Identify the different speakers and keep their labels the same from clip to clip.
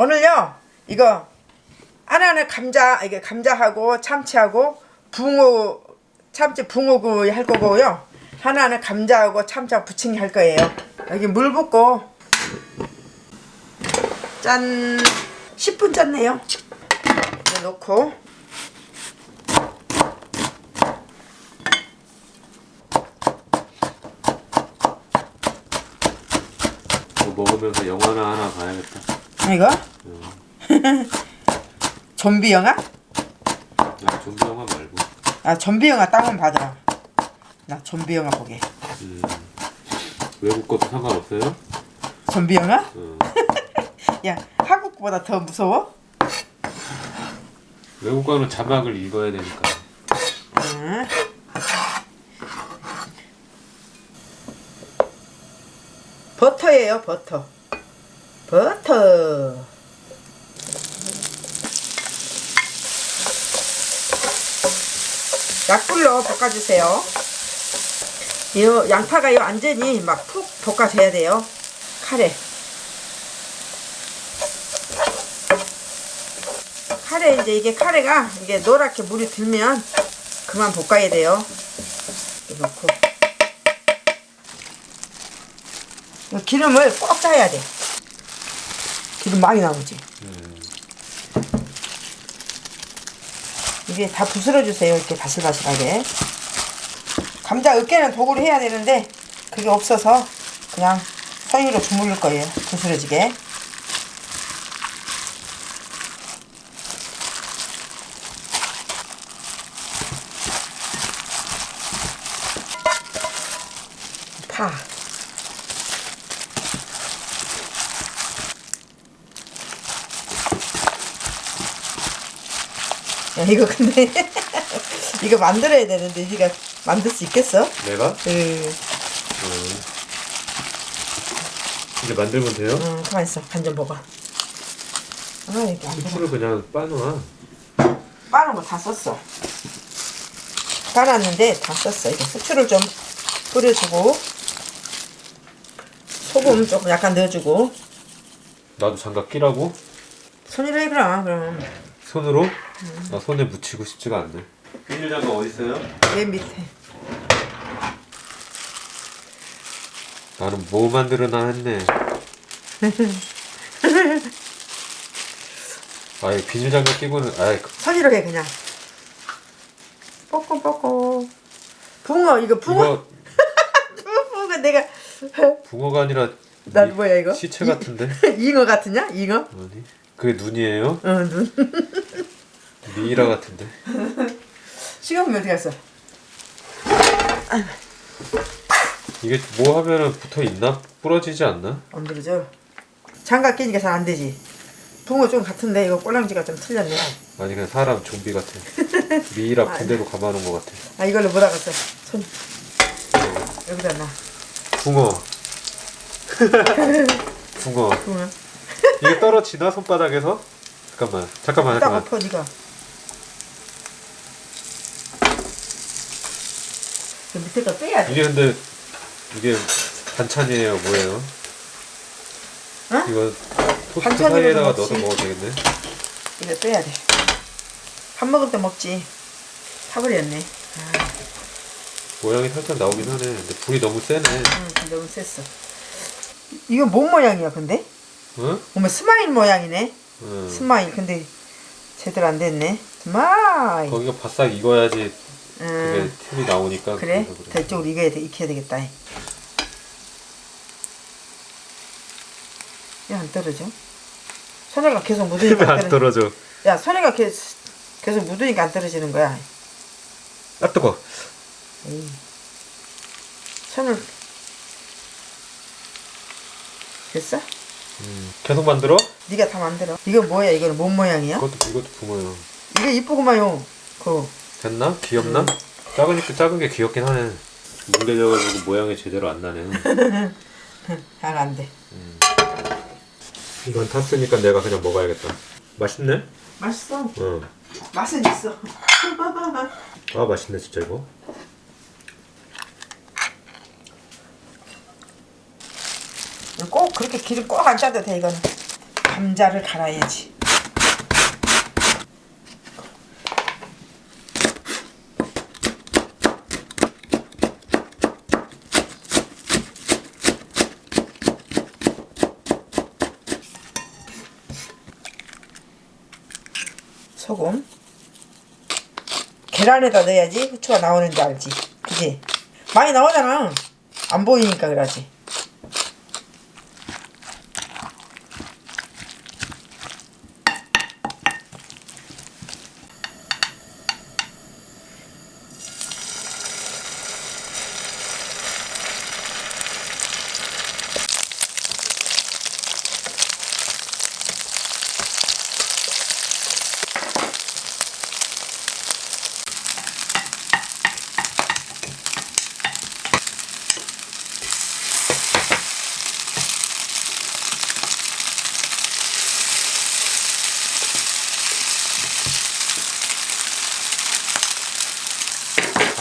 Speaker 1: 오늘요 이거 하나는 감자 이게 감자하고 참치하고 붕어 참치 붕어구이 할 거고요. 하나는 감자하고 참치하고 부침개 할 거예요. 여기 물 붓고 짠 10분 짰네요. 이거 넣고.
Speaker 2: 먹으면서 영화나 하나 봐야겠다.
Speaker 1: 이거 좀비 영화?
Speaker 2: 야, 좀비 영화 말고.
Speaker 1: 아 좀비 영화 따면 받아 나 좀비 영화 보게
Speaker 2: 음, 외국 것도 상관없어요?
Speaker 1: 좀비 영화?
Speaker 2: 어.
Speaker 1: 야 한국보다 더 무서워?
Speaker 2: 외국 거는 자막을 읽어야 되니까.
Speaker 1: 응. 버터예요 버터 버터 약불로 볶아주세요. 이 양파가 요 완전히 막 푹 볶아져야 돼요. 카레. 카레 이제 이게 카레가 이게 노랗게 물이 들면 그만 볶아야 돼요. 넣고. 이 기름을 꼭 짜야 돼. 기름 많이 나오지?
Speaker 2: 음,
Speaker 1: 이게 다 부스러 주세요 이렇게 바슬바슬하게. 감자 으깨는 도구로 해야 되는데 그게 없어서 그냥 손으로 주물릴 거예요 부스러지게. 파 야, 이거 근데 이거 만들어야 되는데 네가 만들 수 있겠어?
Speaker 2: 내가?
Speaker 1: 응,
Speaker 2: 어. 이제 만들면 돼요?
Speaker 1: 응 가만 있어 간 좀 먹어. 아 이게 안.
Speaker 2: 후추를 그냥 빠놔.
Speaker 1: 빠는 거다 썼어. 빠놨는데 다 썼어. 이거 후추를 좀 뿌려주고 소금 조금 약간 넣어주고
Speaker 2: 나도 장갑 끼라고?
Speaker 1: 손으로 해 그럼 그럼
Speaker 2: 손으로? 나 손에 묻히고 싶지가 않네. 비닐 장갑 어디 있어요?
Speaker 1: 맨 밑에
Speaker 2: 나는 뭐 만들어나 했네. 아이 비닐 장갑 끼고는 아이
Speaker 1: 손으로 해 그냥 뽀꼬뽀꼬 붕어 이거 붕어
Speaker 2: 이거
Speaker 1: 붕어 내가
Speaker 2: 붕어가 아니라
Speaker 1: 난
Speaker 2: 이-
Speaker 1: 뭐야 이거
Speaker 2: 시체 같은데?
Speaker 1: 잉어 같으냐 잉어
Speaker 2: 아니 그게 눈이에요?
Speaker 1: 어눈
Speaker 2: 미이라 같은데?
Speaker 1: 식으면 어디 갔어
Speaker 2: 이게 뭐 하면은 붙어 있나? 부러지지 않나?
Speaker 1: 안 그러죠 장갑 끼니까 잘 안 되지 붕어 좀 같은데 이거 꼴랑지가 좀 틀렸네
Speaker 2: 아니 그냥 사람 좀비 같아. 미이라 군대로 감아놓은 것 같아.
Speaker 1: 아 이걸로 못 하겠어 손 여기다 놔
Speaker 2: 붕어. 붕어.
Speaker 1: 붕어
Speaker 2: 이게 떨어지나 손바닥에서? 잠깐만, 잠깐만,
Speaker 1: 딱
Speaker 2: 잠깐만.
Speaker 1: 엎어 니가 그 밑에 거 빼야 돼
Speaker 2: 이게 근데 이게 반찬이에요, 뭐예요?
Speaker 1: 어?
Speaker 2: 이거 토스트 사이에다가. 넣어서 먹어도 되겠네.
Speaker 1: 이거 빼야 돼 밥 먹을 때 먹지 타버렸네 아,
Speaker 2: 모양이 살짝 나오긴 하네. 근데 불이 너무 세네.
Speaker 1: 응, 너무 셌어 이거 뭔 모양이야 근데?
Speaker 2: 응?
Speaker 1: 어머 스마일 모양이네
Speaker 2: 응.
Speaker 1: 스마일 근데 제대로 안 됐네 스마일
Speaker 2: 거기가 바싹 익어야지 그게
Speaker 1: 응.
Speaker 2: 틈이 나오니까.
Speaker 1: 그래?
Speaker 2: 그래.
Speaker 1: 더 이쪽으로 익어야 돼, 익혀야 되겠다. 왜 안 떨어져? 손에가 계속 묻으니까
Speaker 2: 안안
Speaker 1: 떨어져.
Speaker 2: 떨어져.
Speaker 1: 야, 손에가 계- 계속 묻으니까 안 떨어지는 거야.
Speaker 2: 아 뜨거.
Speaker 1: 에이. 손을 됐어?
Speaker 2: 음. 계속 만들어?
Speaker 1: 네가 다 만들어. 이거 뭐야? 이거는 뭔 모양이야?
Speaker 2: 이것도 이것도 붕어요.
Speaker 1: 이거 이쁘구만요. 그
Speaker 2: 됐나? 귀엽나?
Speaker 1: 음.
Speaker 2: 작으니까 작은 게 귀엽긴 하네. 뭉개져가지고 모양이 제대로 안 나네.
Speaker 1: 잘 안 돼.
Speaker 2: 이건 탔으니까 내가 그냥 먹어야겠다. 맛있네?
Speaker 1: 맛있어.
Speaker 2: 응.
Speaker 1: 맛은 있어.
Speaker 2: 아 맛있네 진짜 이거.
Speaker 1: 꼭 그렇게 기름 꼭 안 짜도 돼 이거는. 감자를 갈아야지. 소금. 계란에다 넣어야지 후추가 나오는지 알지? 그지? 많이 나오잖아. 안 보이니까 그러지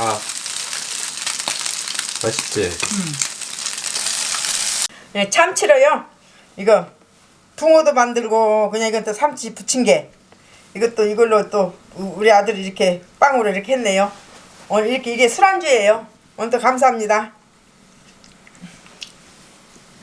Speaker 2: 아 맛있지?
Speaker 1: 네, 참치로요. 이거 붕어도 만들고 그냥 이건 또 부친 게 이것도 이걸로 또 우- 우리 아들이 이렇게 빵으로 이렇게 했네요. 오늘 이렇게 이게 술안주예요. 오늘도 감사합니다